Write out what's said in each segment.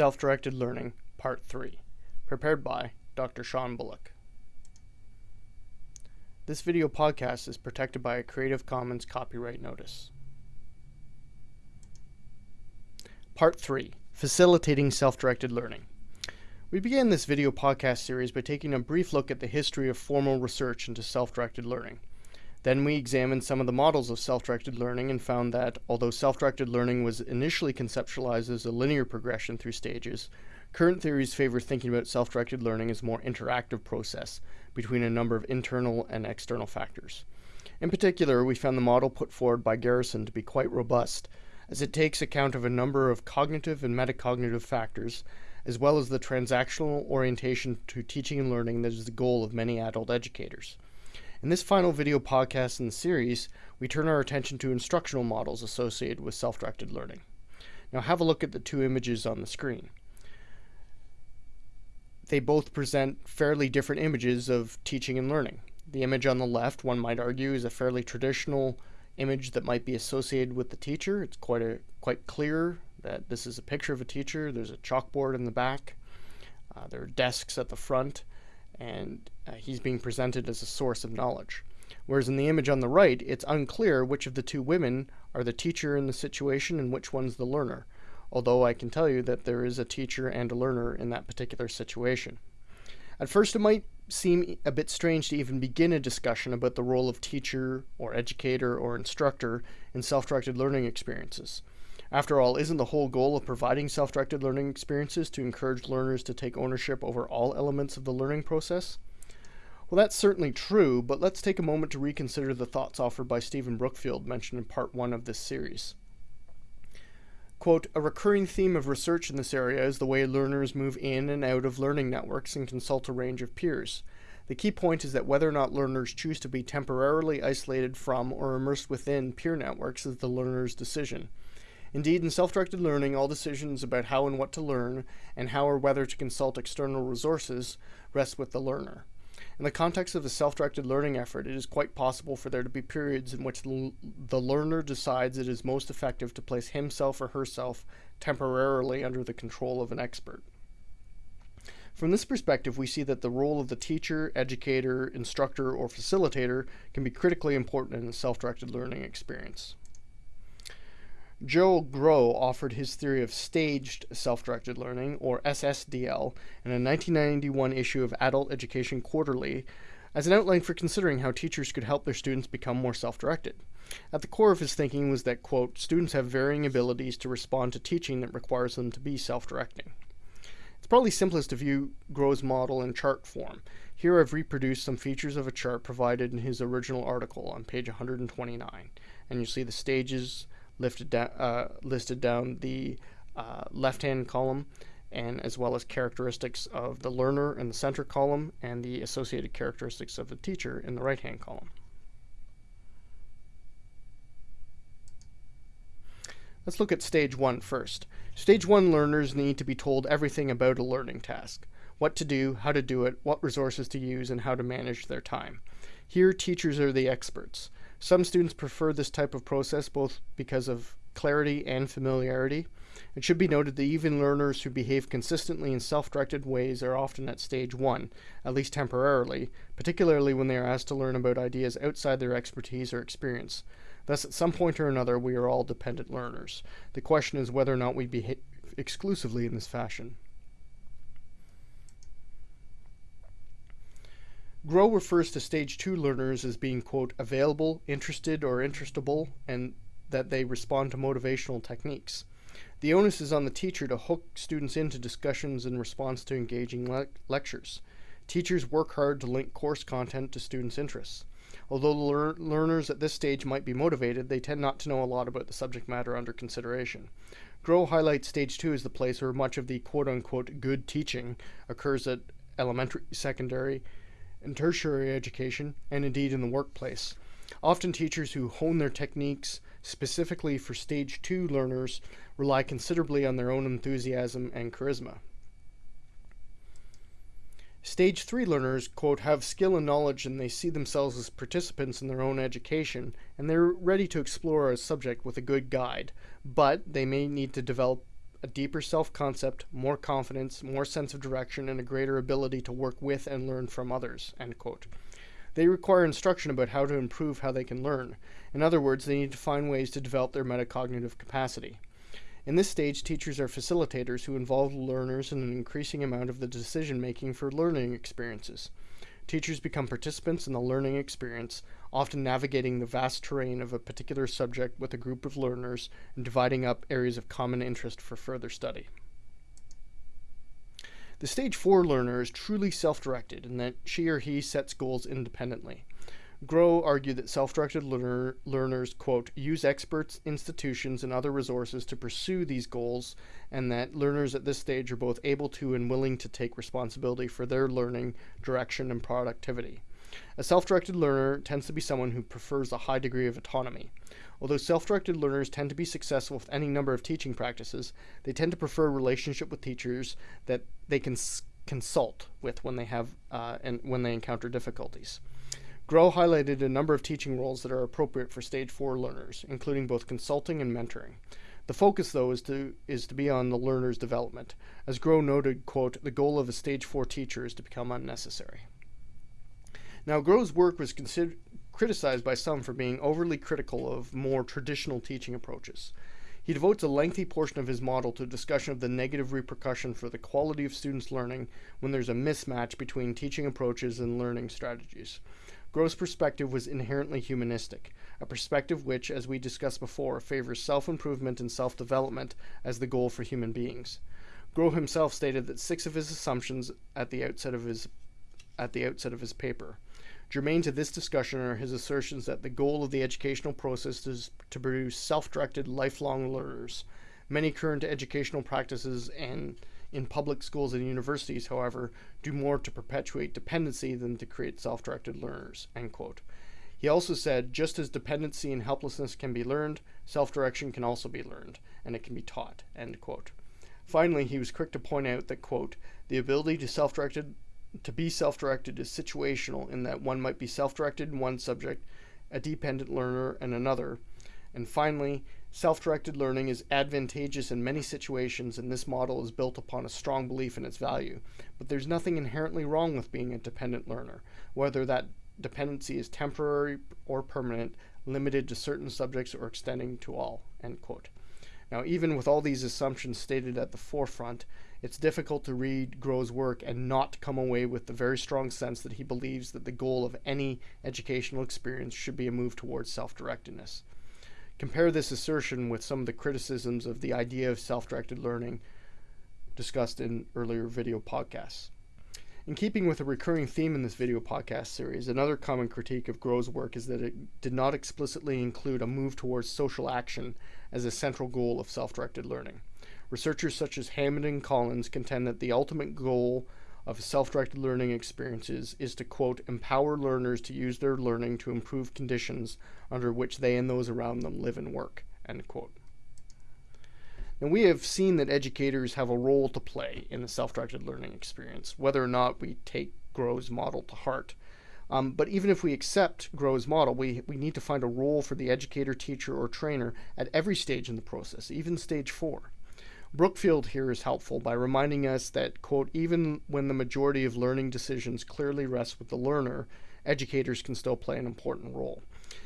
Self-Directed Learning, Part 3, prepared by Dr. Sean Bullock. This video podcast is protected by a Creative Commons copyright notice. Part 3, Facilitating Self-Directed Learning. We began this video podcast series by taking a brief look at the history of formal research into self-directed learning. Then we examined some of the models of self-directed learning and found that, although self-directed learning was initially conceptualized as a linear progression through stages, current theories favor thinking about self-directed learning as a more interactive process between a number of internal and external factors. In particular, we found the model put forward by Garrison to be quite robust, as it takes account of a number of cognitive and metacognitive factors, as well as the transactional orientation to teaching and learning that is the goal of many adult educators. In this final video podcast in the series, we turn our attention to instructional models associated with self-directed learning. Now have a look at the two images on the screen. They both present fairly different images of teaching and learning. The image on the left, one might argue, is a fairly traditional image that might be associated with the teacher. It's quite a quite clear that this is a picture of a teacher. There's a chalkboard in the back. Uh, there are desks at the front and uh, he's being presented as a source of knowledge. Whereas in the image on the right, it's unclear which of the two women are the teacher in the situation and which one's the learner, although I can tell you that there is a teacher and a learner in that particular situation. At first, it might seem a bit strange to even begin a discussion about the role of teacher or educator or instructor in self-directed learning experiences. After all, isn't the whole goal of providing self-directed learning experiences to encourage learners to take ownership over all elements of the learning process? Well, that's certainly true, but let's take a moment to reconsider the thoughts offered by Stephen Brookfield mentioned in part one of this series. Quote, a recurring theme of research in this area is the way learners move in and out of learning networks and consult a range of peers. The key point is that whether or not learners choose to be temporarily isolated from or immersed within peer networks is the learner's decision. Indeed, in self-directed learning, all decisions about how and what to learn and how or whether to consult external resources rest with the learner. In the context of a self-directed learning effort, it is quite possible for there to be periods in which the learner decides it is most effective to place himself or herself temporarily under the control of an expert. From this perspective, we see that the role of the teacher, educator, instructor, or facilitator can be critically important in a self-directed learning experience. Gerald Grow offered his theory of staged self-directed learning, or SSDL, in a 1991 issue of Adult Education Quarterly as an outline for considering how teachers could help their students become more self-directed. At the core of his thinking was that, quote, students have varying abilities to respond to teaching that requires them to be self-directing. It's probably simplest to view Grow's model in chart form. Here I've reproduced some features of a chart provided in his original article on page 129. And you see the stages, lifted down, uh, listed down the uh, left-hand column and as well as characteristics of the learner in the center column and the associated characteristics of the teacher in the right-hand column. Let's look at stage one first. Stage one learners need to be told everything about a learning task. What to do, how to do it, what resources to use, and how to manage their time. Here, teachers are the experts. Some students prefer this type of process both because of clarity and familiarity. It should be noted that even learners who behave consistently in self-directed ways are often at stage one, at least temporarily, particularly when they are asked to learn about ideas outside their expertise or experience. Thus, at some point or another, we are all dependent learners. The question is whether or not we behave exclusively in this fashion. Grow refers to stage two learners as being, quote, available, interested, or interestable, and that they respond to motivational techniques. The onus is on the teacher to hook students into discussions in response to engaging le lectures. Teachers work hard to link course content to students' interests. Although lear learners at this stage might be motivated, they tend not to know a lot about the subject matter under consideration. Grow highlights stage two as the place where much of the quote-unquote good teaching occurs at elementary, secondary, in tertiary education, and indeed in the workplace. Often teachers who hone their techniques specifically for stage two learners rely considerably on their own enthusiasm and charisma. Stage 3 learners, quote, have skill and knowledge and they see themselves as participants in their own education, and they're ready to explore a subject with a good guide, but they may need to develop a deeper self concept, more confidence, more sense of direction, and a greater ability to work with and learn from others. They require instruction about how to improve how they can learn. In other words, they need to find ways to develop their metacognitive capacity. In this stage, teachers are facilitators who involve learners in an increasing amount of the decision making for learning experiences. Teachers become participants in the learning experience, often navigating the vast terrain of a particular subject with a group of learners and dividing up areas of common interest for further study. The stage 4 learner is truly self directed in that she or he sets goals independently. Grow argued that self directed learner, learners, quote, use experts, institutions, and other resources to pursue these goals, and that learners at this stage are both able to and willing to take responsibility for their learning, direction, and productivity. A self directed learner tends to be someone who prefers a high degree of autonomy. Although self directed learners tend to be successful with any number of teaching practices, they tend to prefer a relationship with teachers that they can consult with when they have uh, and when they encounter difficulties. Grow highlighted a number of teaching roles that are appropriate for stage 4 learners, including both consulting and mentoring. The focus, though, is to is to be on the learner's development. As Grow noted, quote, the goal of a stage 4 teacher is to become unnecessary. Now, Grow's work was criticized by some for being overly critical of more traditional teaching approaches. He devotes a lengthy portion of his model to a discussion of the negative repercussion for the quality of students' learning when there's a mismatch between teaching approaches and learning strategies. Grow's perspective was inherently humanistic, a perspective which, as we discussed before, favors self improvement and self development as the goal for human beings. Grow himself stated that six of his assumptions at the outset of his at the outset of his paper. Germane to this discussion are his assertions that the goal of the educational process is to produce self-directed lifelong learners. Many current educational practices and in public schools and universities, however, do more to perpetuate dependency than to create self directed learners. End quote. He also said, just as dependency and helplessness can be learned, self direction can also be learned, and it can be taught. End quote. Finally, he was quick to point out that, quote, the ability to self directed to be self directed is situational in that one might be self directed in one subject, a dependent learner in another. And finally, Self directed learning is advantageous in many situations, and this model is built upon a strong belief in its value. But there's nothing inherently wrong with being a dependent learner, whether that dependency is temporary or permanent, limited to certain subjects, or extending to all. End quote. Now, even with all these assumptions stated at the forefront, it's difficult to read Grow's work and not come away with the very strong sense that he believes that the goal of any educational experience should be a move towards self directedness. Compare this assertion with some of the criticisms of the idea of self directed learning discussed in earlier video podcasts. In keeping with a recurring theme in this video podcast series, another common critique of Grow's work is that it did not explicitly include a move towards social action as a central goal of self directed learning. Researchers such as Hammond and Collins contend that the ultimate goal of self-directed learning experiences is to quote empower learners to use their learning to improve conditions under which they and those around them live and work end quote now we have seen that educators have a role to play in the self-directed learning experience whether or not we take Grow's model to heart um, but even if we accept Grow's model, we, we need to find a role for the educator, teacher, or trainer at every stage in the process, even stage four. Brookfield here is helpful by reminding us that, quote, even when the majority of learning decisions clearly rest with the learner, educators can still play an important role.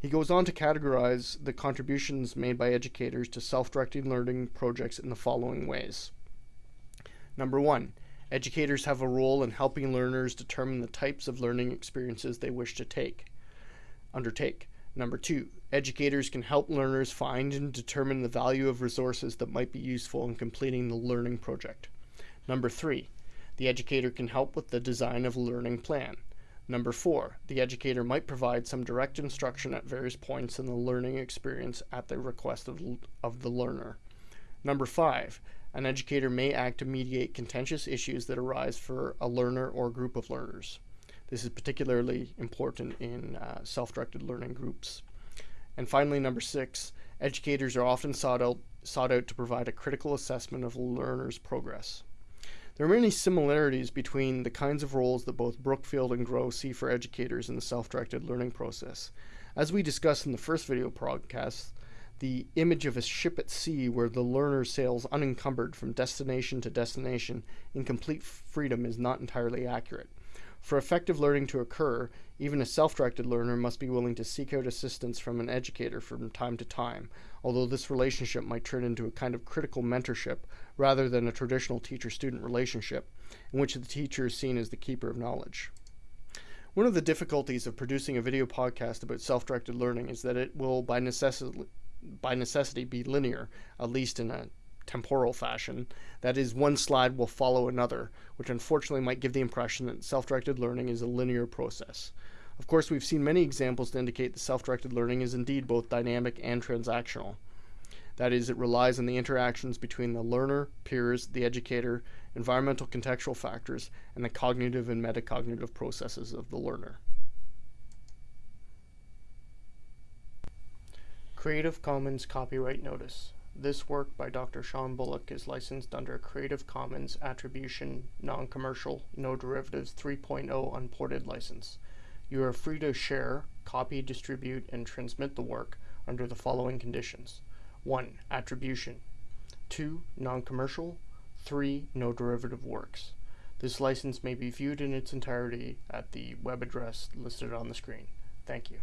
He goes on to categorize the contributions made by educators to self directed learning projects in the following ways. Number one, educators have a role in helping learners determine the types of learning experiences they wish to take, undertake. Number two, educators can help learners find and determine the value of resources that might be useful in completing the learning project. Number three, the educator can help with the design of a learning plan. Number four, the educator might provide some direct instruction at various points in the learning experience at the request of, of the learner. Number five, an educator may act to mediate contentious issues that arise for a learner or group of learners. This is particularly important in uh, self-directed learning groups. And finally, number six, educators are often sought out, sought out to provide a critical assessment of learner's progress. There are many similarities between the kinds of roles that both Brookfield and Grow see for educators in the self-directed learning process. As we discussed in the first video podcast, The image of a ship at sea where the learner sails unencumbered from destination to destination in complete freedom is not entirely accurate. For effective learning to occur, even a self directed learner must be willing to seek out assistance from an educator from time to time, although this relationship might turn into a kind of critical mentorship rather than a traditional teacher student relationship, in which the teacher is seen as the keeper of knowledge. One of the difficulties of producing a video podcast about self directed learning is that it will, by necessity, by necessity, be linear, at least in a temporal fashion. That is, one slide will follow another, which unfortunately might give the impression that self directed learning is a linear process. Of course, we've seen many examples to indicate that self directed learning is indeed both dynamic and transactional. That is, it relies on the interactions between the learner, peers, the educator, environmental contextual factors, and the cognitive and metacognitive processes of the learner. Creative Commons Copyright Notice this work by Dr. Sean Bullock is licensed under Creative Commons Attribution Non-Commercial No Derivatives 3.0 Unported license. You are free to share, copy, distribute, and transmit the work under the following conditions. 1. Attribution. 2. Non-commercial. 3. No derivative works. This license may be viewed in its entirety at the web address listed on the screen. Thank you.